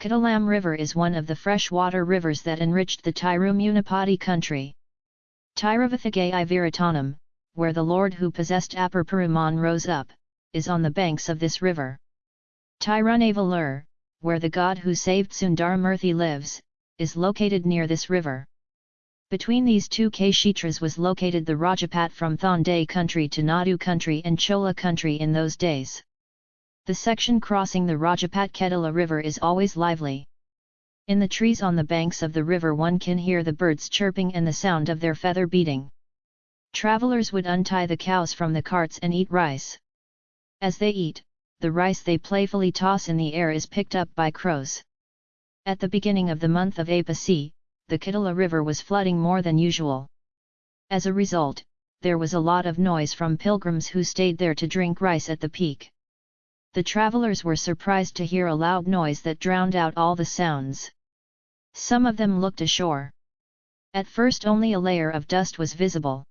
Kadalam River is one of the freshwater rivers that enriched the Tirumunipati country. Tiruvathagai Viratanam, where the lord who possessed Peruman rose up, is on the banks of this river. Tirunavalur, where the god who saved Sundaramurthy lives, is located near this river. Between these two Kshetras was located the Rajapat from Thonday country to Nadu country and Chola country in those days. The section crossing the Rajapat Kedala river is always lively. In the trees on the banks of the river one can hear the birds chirping and the sound of their feather beating. Travelers would untie the cows from the carts and eat rice. As they eat, the rice they playfully toss in the air is picked up by crows. At the beginning of the month of Apasi, the Kitala river was flooding more than usual. As a result, there was a lot of noise from pilgrims who stayed there to drink rice at the peak. The travelers were surprised to hear a loud noise that drowned out all the sounds. Some of them looked ashore. At first only a layer of dust was visible.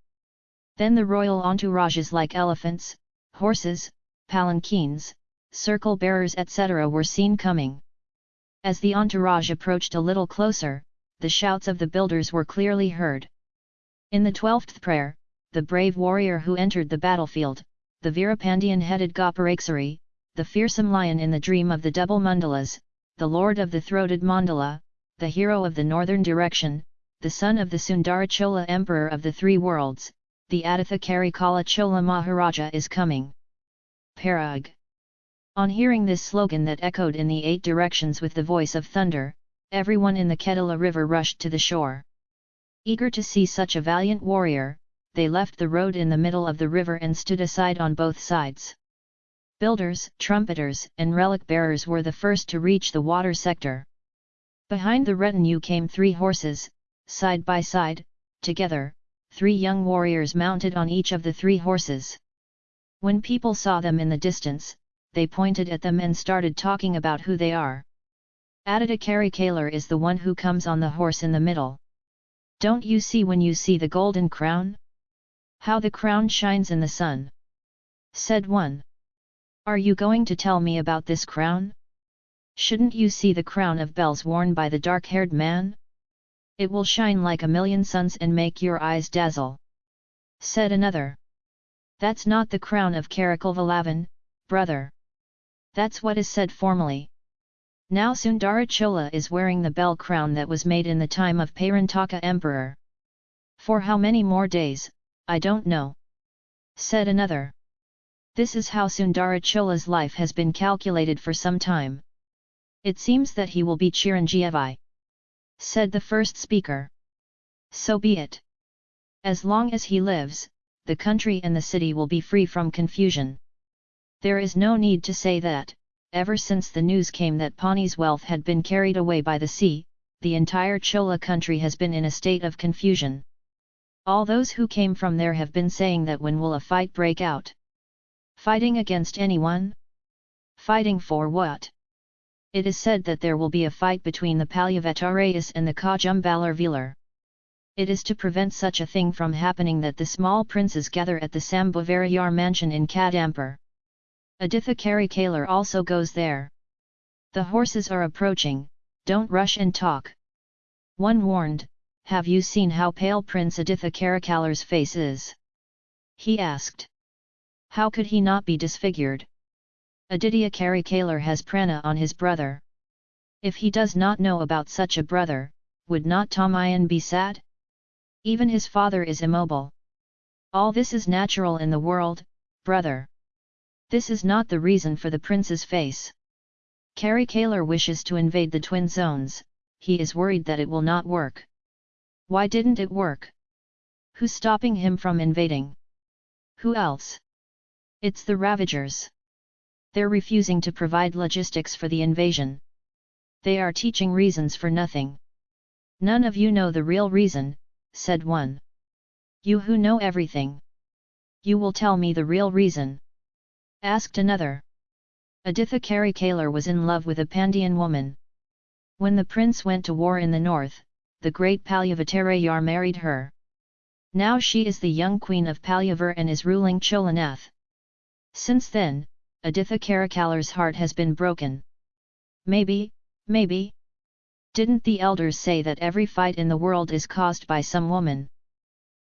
Then the royal entourages like elephants, horses, palanquins, circle bearers etc. were seen coming. As the entourage approached a little closer, the shouts of the builders were clearly heard. In the twelfth prayer, the brave warrior who entered the battlefield, the Veerapandian-headed Goparaksari, the fearsome lion in the dream of the double mandalas, the lord of the throated mandala, the hero of the northern direction, the son of the Sundarachola emperor of the three worlds, the Aditha Karikala Chola Maharaja is coming. Parag. On hearing this slogan that echoed in the eight directions with the voice of thunder, everyone in the Kedala river rushed to the shore. Eager to see such a valiant warrior, they left the road in the middle of the river and stood aside on both sides. Builders, trumpeters, and relic bearers were the first to reach the water sector. Behind the retinue came three horses, side by side, together, three young warriors mounted on each of the three horses. When people saw them in the distance, they pointed at them and started talking about who they are. Aditya Karikalar is the one who comes on the horse in the middle. Don't you see when you see the golden crown? How the crown shines in the sun! Said one. Are you going to tell me about this crown? Shouldn't you see the crown of bells worn by the dark-haired man? It will shine like a million suns and make your eyes dazzle. Said another. That's not the crown of Karikalvalavan, brother. That's what is said formally. Now Sundarachola is wearing the bell crown that was made in the time of Parantaka emperor. For how many more days, I don't know. Said another. This is how Sundarachola's life has been calculated for some time. It seems that he will be Chiranjeevi. Said the first speaker. So be it. As long as he lives, the country and the city will be free from confusion. There is no need to say that, ever since the news came that Pani's wealth had been carried away by the sea, the entire Chola country has been in a state of confusion. All those who came from there have been saying that when will a fight break out? Fighting against anyone? Fighting for what? It is said that there will be a fight between the Palyavetarayas and the Kajumbalar Velar. It is to prevent such a thing from happening that the small princes gather at the Sambhavarayar mansion in Kadampur. Aditha Karikalar also goes there. The horses are approaching, don't rush and talk. One warned, have you seen how pale Prince Aditha Karikalar's face is? He asked. How could he not be disfigured? Aditya Karikalar has prana on his brother. If he does not know about such a brother, would not Tamayan be sad? Even his father is immobile. All this is natural in the world, brother. This is not the reason for the prince's face. Karikalar wishes to invade the twin zones, he is worried that it will not work. Why didn't it work? Who's stopping him from invading? Who else? It's the Ravagers. They're refusing to provide logistics for the invasion. They are teaching reasons for nothing. None of you know the real reason, said one. You who know everything. You will tell me the real reason. Asked another. Aditha Karikalar was in love with a Pandyan woman. When the prince went to war in the north, the great Palyavattarayar married her. Now she is the young queen of Palyavar and is ruling Cholanath. Since then, Aditha Karikalar's heart has been broken. Maybe, Maybe? Didn't the elders say that every fight in the world is caused by some woman?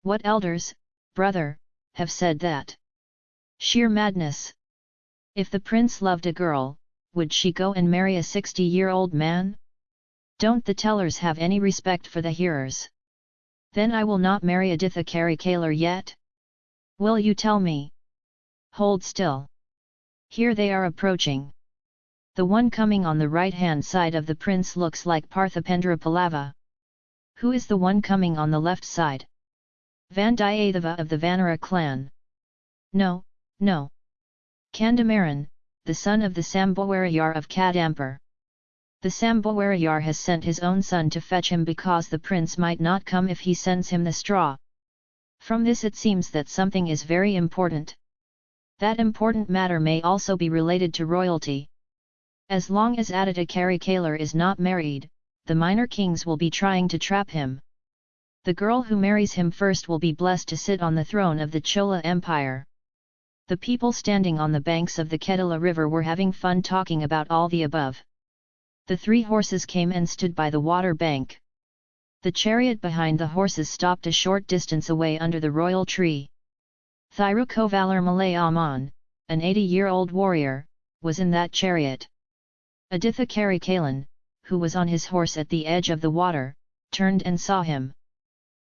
What elders, brother, have said that? Sheer madness! If the prince loved a girl, would she go and marry a 60-year-old man? Don't the tellers have any respect for the hearers? Then I will not marry Aditha Karikalar yet? Will you tell me? Hold still. Here they are approaching. The one coming on the right-hand side of the prince looks like Parthipendra Pallava. Who is the one coming on the left side? Vandiyathava of the Vanara clan. No, no. Kandamaran, the son of the Sambhawarayar of Kadampur. The Sambhawarayar has sent his own son to fetch him because the prince might not come if he sends him the straw. From this it seems that something is very important. That important matter may also be related to royalty. As long as Aditya Karikalar is not married, the minor kings will be trying to trap him. The girl who marries him first will be blessed to sit on the throne of the Chola Empire. The people standing on the banks of the Kedala river were having fun talking about all the above. The three horses came and stood by the water bank. The chariot behind the horses stopped a short distance away under the royal tree. Thirukovalur Malayaman, an 80-year-old warrior, was in that chariot. Aditha Karikalan, who was on his horse at the edge of the water, turned and saw him.